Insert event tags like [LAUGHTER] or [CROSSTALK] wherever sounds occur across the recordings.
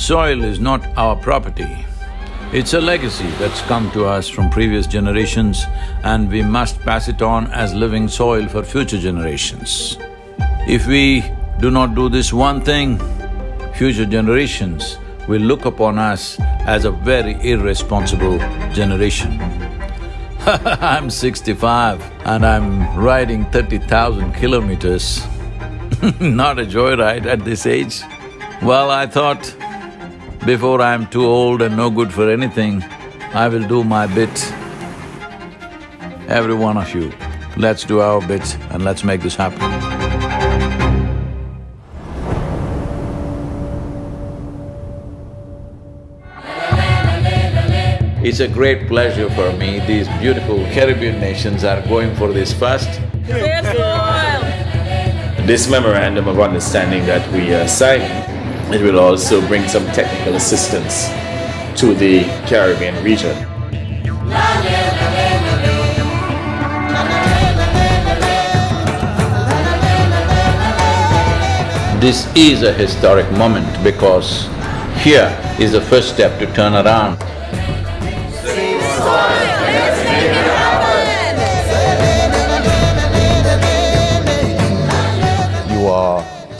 Soil is not our property. It's a legacy that's come to us from previous generations and we must pass it on as living soil for future generations. If we do not do this one thing, future generations will look upon us as a very irresponsible generation. [LAUGHS] I'm sixty-five and I'm riding thirty thousand kilometers. [LAUGHS] Not a joyride at this age. Well, I thought before I'm too old and no good for anything, I will do my bit. Every one of you, let's do our bit and let's make this happen. It's a great pleasure for me, these beautiful Caribbean nations are going for this first. This memorandum of understanding that we uh, are signing it will also bring some technical assistance to the Caribbean region. This is a historic moment because here is the first step to turn around.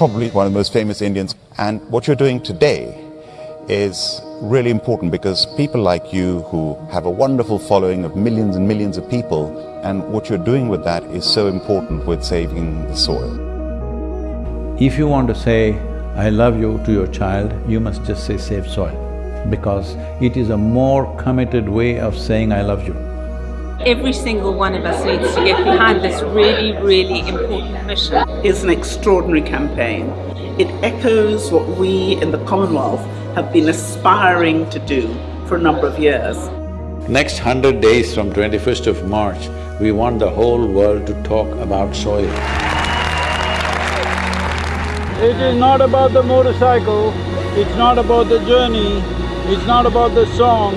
Probably one of the most famous Indians. And what you're doing today is really important because people like you who have a wonderful following of millions and millions of people, and what you're doing with that is so important with saving the soil. If you want to say, I love you to your child, you must just say save soil because it is a more committed way of saying I love you. Every single one of us needs to get behind this really, really important mission. It's an extraordinary campaign. It echoes what we in the Commonwealth have been aspiring to do for a number of years. Next hundred days from twenty-first of March, we want the whole world to talk about soil. It is not about the motorcycle, it's not about the journey, it's not about the song,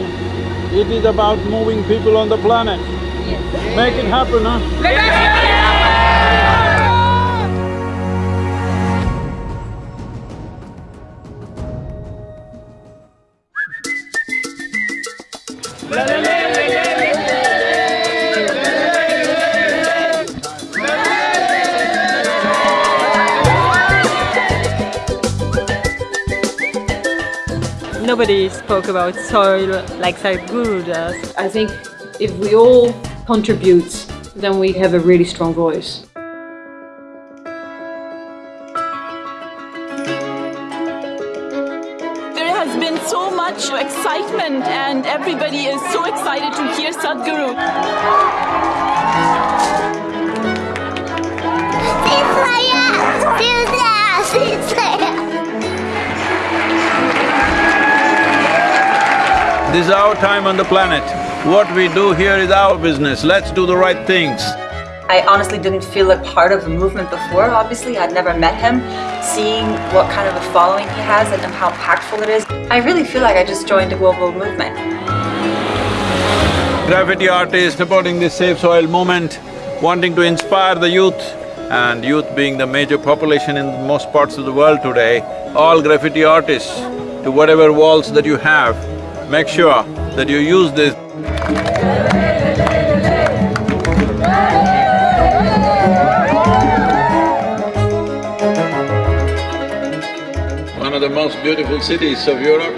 it is about moving people on the planet. Yes. Make it happen, huh? Nobody spoke about soil like Sadhguru does. I think if we all contribute, then we have a really strong voice. There has been so much excitement and everybody is so excited to hear Sadhguru. This is our time on the planet. What we do here is our business, let's do the right things. I honestly didn't feel like part of the movement before, obviously. I'd never met him. Seeing what kind of a following he has and how impactful it is, I really feel like I just joined a global movement. Graffiti artists supporting this Save Soil movement, wanting to inspire the youth and youth being the major population in most parts of the world today, all graffiti artists, to whatever walls that you have, make sure that you use this. One of the most beautiful cities of Europe.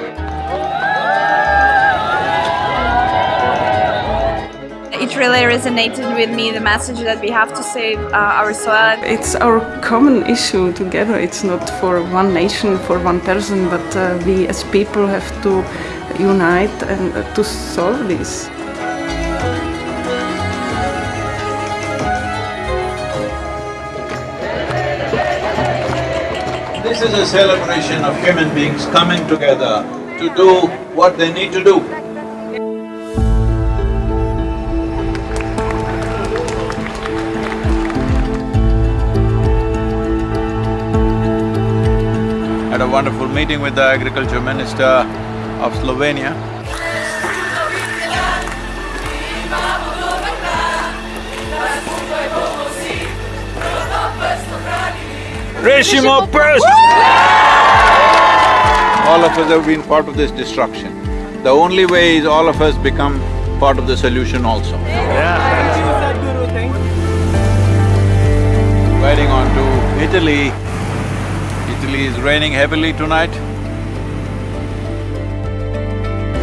It really resonated with me, the message that we have to save uh, our soil. It's our common issue together, it's not for one nation, for one person, but uh, we as people have to unite and uh, to solve this. This is a celebration of human beings coming together to do what they need to do. Had a wonderful meeting with the agriculture minister of Slovenia. Rešimo prst! all of us have been part of this destruction. The only way is all of us become part of the solution also. Riding on to Italy. Italy is raining heavily tonight.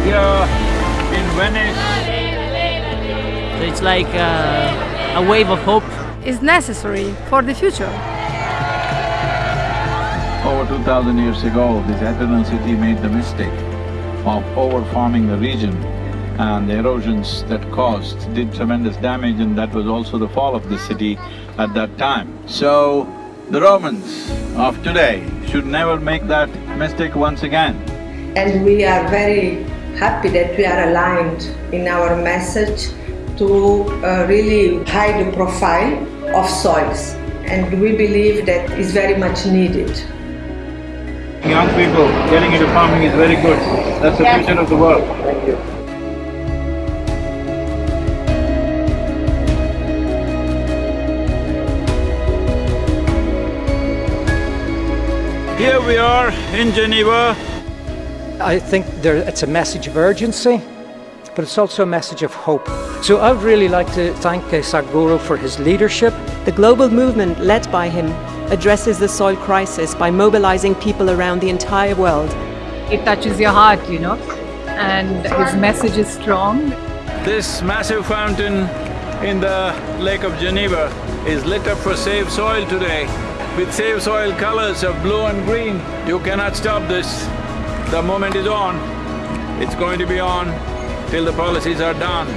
Here in Venice, So it's like uh, a wave of hope. Is necessary for the future. Over two thousand years ago, this Acheron city made the mistake of over-farming the region and the erosions that caused did tremendous damage and that was also the fall of the city at that time. So, the Romans of today should never make that mistake once again. and we are very happy that we are aligned in our message to uh, really hide the profile of soils and we believe that is very much needed. young people getting into farming is very good. That's the future of the world. Thank you. Here we are in Geneva. I think there, it's a message of urgency, but it's also a message of hope. So I would really like to thank uh, Sadhguru for his leadership. The global movement led by him addresses the soil crisis by mobilizing people around the entire world. It touches your heart, you know, and his message is strong. This massive fountain in the Lake of Geneva is lit up for Save Soil today with Save Soil colors of blue and green. You cannot stop this. The moment is on. It's going to be on till the policies are done.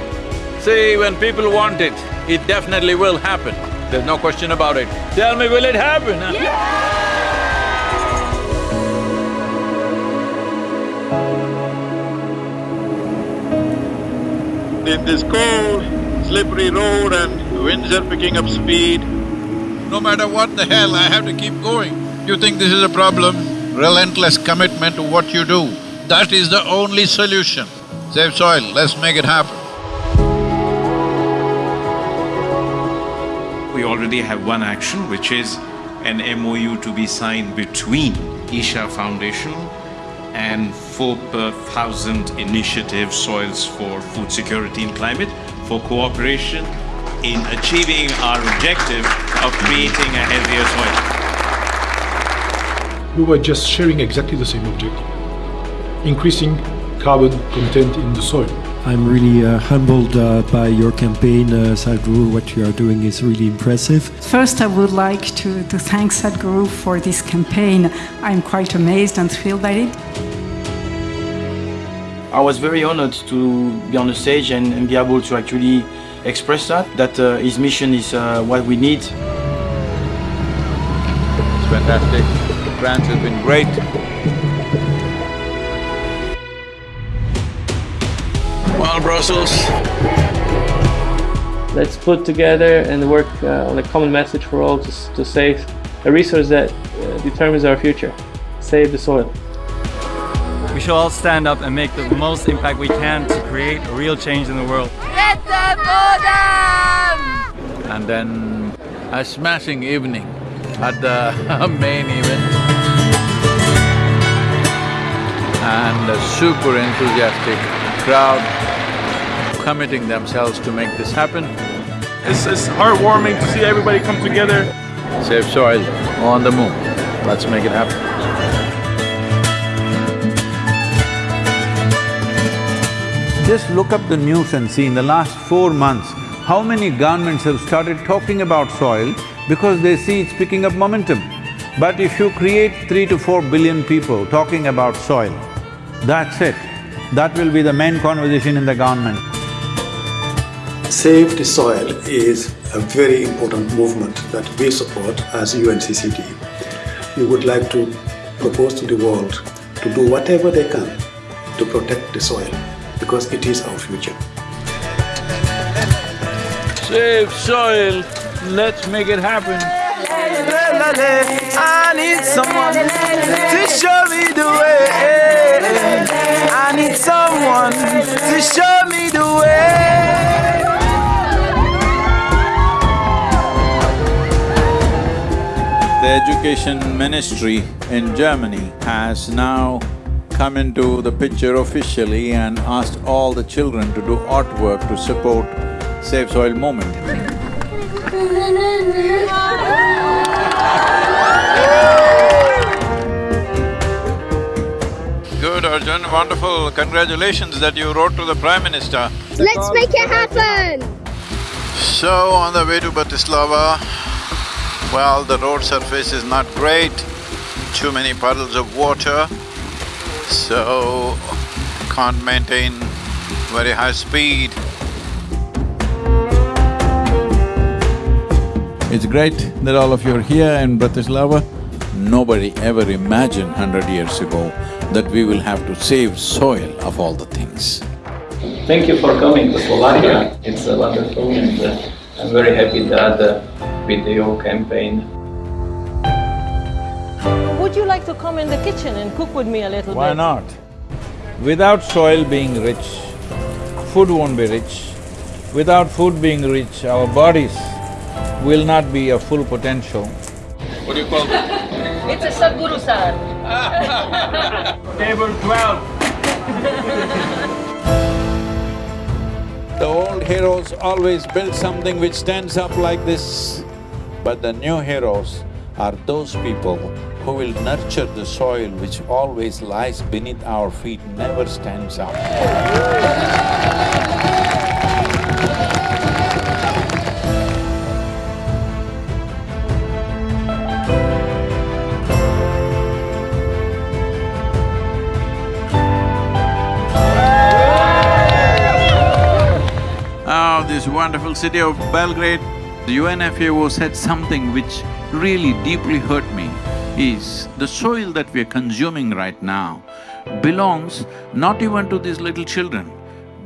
See, when people want it, it definitely will happen. There's no question about it. Tell me, will it happen? huh? In this cold, slippery road and winds are picking up speed, no matter what the hell, I have to keep going. You think this is a problem? Relentless commitment to what you do, that is the only solution. Save soil, let's make it happen. We already have one action, which is an MOU to be signed between Isha Foundation and four per thousand initiative Soils for Food Security and Climate for cooperation in achieving our objective of creating a healthier soil. We were just sharing exactly the same objective, increasing carbon content in the soil. I'm really uh, humbled uh, by your campaign, uh, Sadhguru. What you are doing is really impressive. First, I would like to, to thank Sadhguru for this campaign. I'm quite amazed and thrilled by it. I was very honored to be on the stage and, and be able to actually express that, that uh, his mission is uh, what we need. It's fantastic. France has been great. Well, Brussels, Let's put together and work uh, on a common message for all to, to save a resource that uh, determines our future. Save the soil. We should all stand up and make the most impact we can to create a real change in the world. Let them go down! and then a smashing evening at the uh, [LAUGHS] main event. And a super enthusiastic crowd committing themselves to make this happen. It's, it's heartwarming to see everybody come together. Save soil on the moon. Let's make it happen. Just look up the news and see in the last four months, how many governments have started talking about soil because they see it's picking up momentum. But if you create three to four billion people talking about soil, that's it. That will be the main conversation in the government. Save the Soil is a very important movement that we support as UNCCD. We would like to propose to the world to do whatever they can to protect the soil because it is our future. Save soil, let's make it happen. I need someone to show me the way. I need someone to show me the way. The education ministry in Germany has now come into the picture officially and asked all the children to do artwork to support Save Soil movement. Good, Arjun, wonderful. Congratulations that you wrote to the Prime Minister. Let's make it happen! So, on the way to Bratislava, well, the road surface is not great, too many puddles of water, so can't maintain very high speed. It's great that all of you are here in Bratislava. Nobody ever imagined hundred years ago that we will have to save soil of all the things. Thank you for coming to Slovakia. It's uh, wonderful and uh, I'm very happy that uh, with your campaign. Would you like to come in the kitchen and cook with me a little Why bit? Why not? Without soil being rich, food won't be rich. Without food being rich, our bodies will not be a full potential. What do you call it? It's a Sadhguru salad. [LAUGHS] Table twelve. [LAUGHS] The old heroes always build something which stands up like this, but the new heroes are those people who will nurture the soil which always lies beneath our feet, never stands up. This wonderful city of Belgrade. The UNFAO said something which really deeply hurt me, is the soil that we are consuming right now belongs not even to these little children,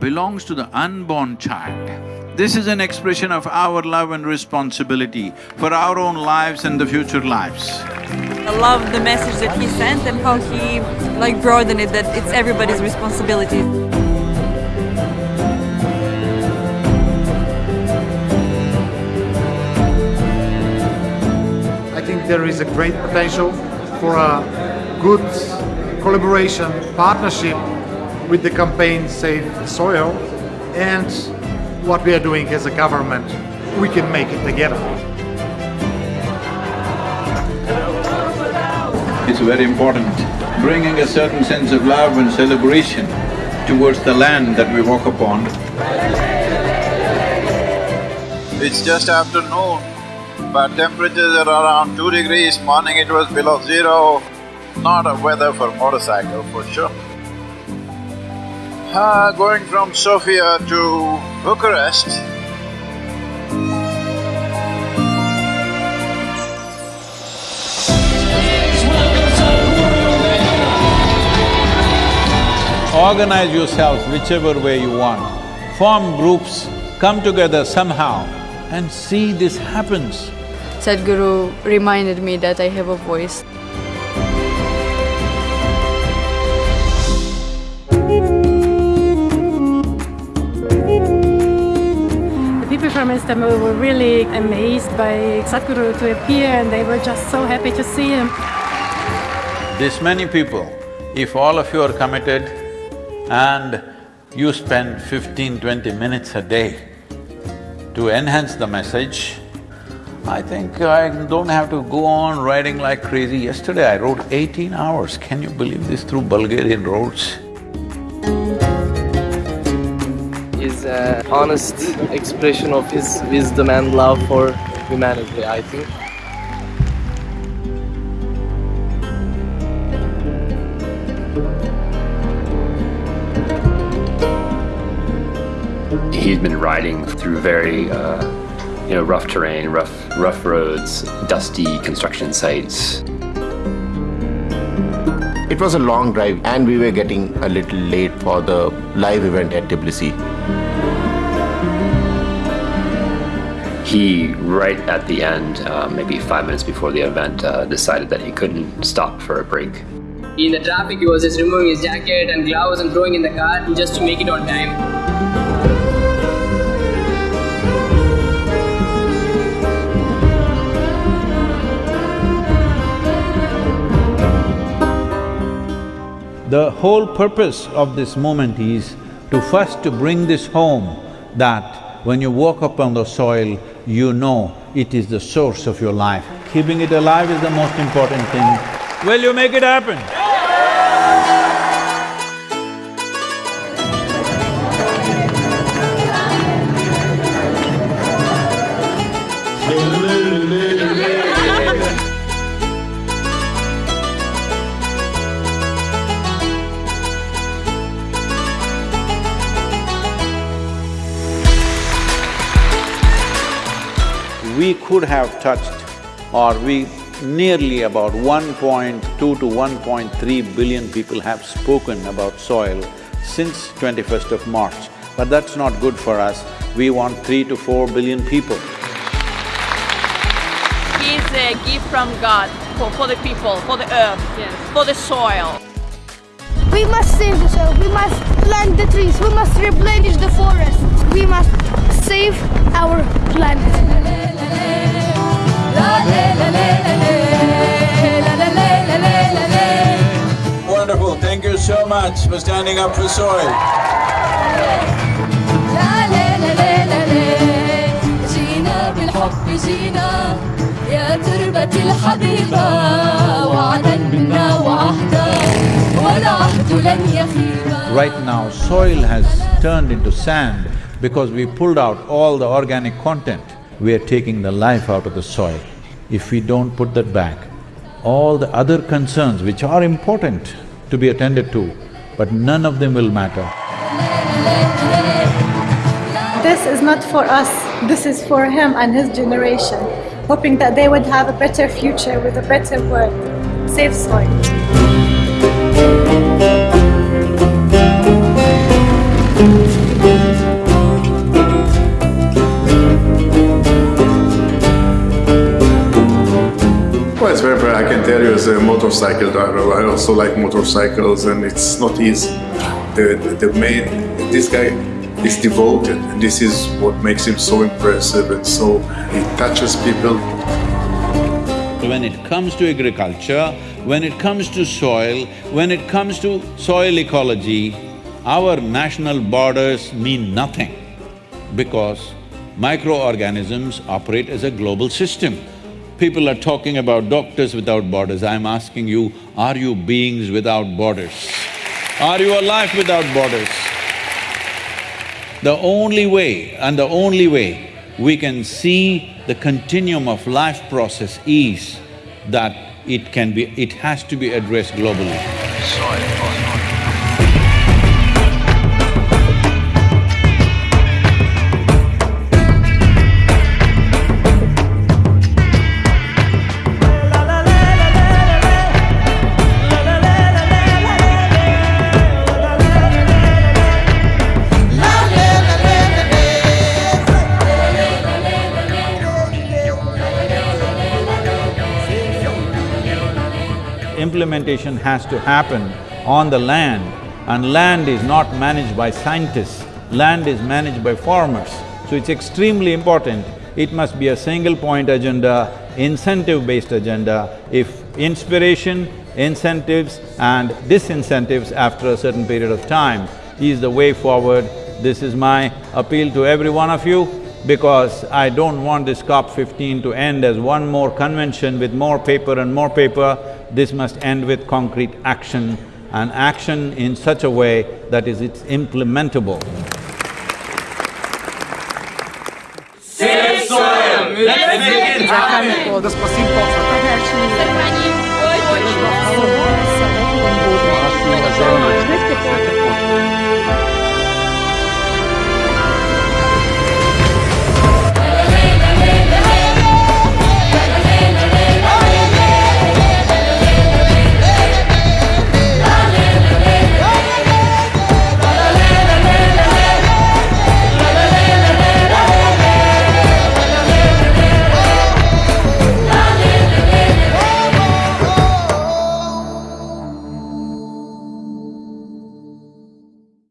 belongs to the unborn child. This is an expression of our love and responsibility for our own lives and the future lives. I love the message that he sent and how he like broadened it that it's everybody's responsibility. There is a great potential for a good collaboration, partnership with the campaign Save Soil and what we are doing as a government. We can make it together. It's very important, bringing a certain sense of love and celebration towards the land that we walk upon. It's just afternoon, but temperatures are around two degrees, morning it was below zero. Not a weather for motorcycle for sure. Ah, going from Sofia to Bucharest, Organize yourselves whichever way you want, form groups, come together somehow and see this happens. Sadhguru reminded me that I have a voice. The people from Istanbul were really amazed by Sadhguru to appear and they were just so happy to see him. This many people, if all of you are committed and you spend 15, 20 minutes a day to enhance the message, I think I don't have to go on riding like crazy. Yesterday I rode eighteen hours, can you believe this, through Bulgarian roads? is an honest expression of his wisdom and love for humanity, I think. He's been riding through very, uh, you know, rough terrain, rough, rough roads, dusty construction sites. It was a long drive and we were getting a little late for the live event at Tbilisi. He, right at the end, uh, maybe five minutes before the event, uh, decided that he couldn't stop for a break. In the traffic, he was just removing his jacket and gloves and throwing in the car just to make it on time. The whole purpose of this moment is to first to bring this home that when you walk upon the soil, you know it is the source of your life. Keeping it alive is the most important thing. Will you make it happen? We could have touched or we nearly about 1.2 to 1.3 billion people have spoken about soil since 21st of March. But that's not good for us. We want three to four billion people. He is a gift from God for, for the people, for the earth, for the soil. We must save the soil, we must plant the trees, we must replenish the forests, much for standing up for soil. جينا بالحب جينا يا تربة الحبيبة وعدا منا وعهدا والعهد لن يخيب Right now, soil has turned into sand because we pulled out all the organic content. We are taking the life out of the soil. If we don't put that back, all the other concerns which are important to be attended to, but none of them will matter. This is not for us, this is for him and his generation, hoping that they would have a better future with a better world. Save soil. I can tell you as a motorcycle driver, I also like motorcycles and it's not easy. The, the, the main, this guy is devoted and this is what makes him so impressive and so, he touches people. When it comes to agriculture, when it comes to soil, when it comes to soil ecology, our national borders mean nothing because microorganisms operate as a global system. People are talking about doctors without borders. I'm asking you, are you beings without borders? Are you alive without borders? The only way and the only way we can see the continuum of life process is that it can be… it has to be addressed globally. Implementation has to happen on the land and land is not managed by scientists, land is managed by farmers. So it's extremely important, it must be a single point agenda, incentive-based agenda. If inspiration, incentives and disincentives after a certain period of time is the way forward, this is my appeal to every one of you because I don't want this COP fifteen to end as one more convention with more paper and more paper. This must end with concrete action and action in such a way that is it's implementable. Save soil! Let's make it happen!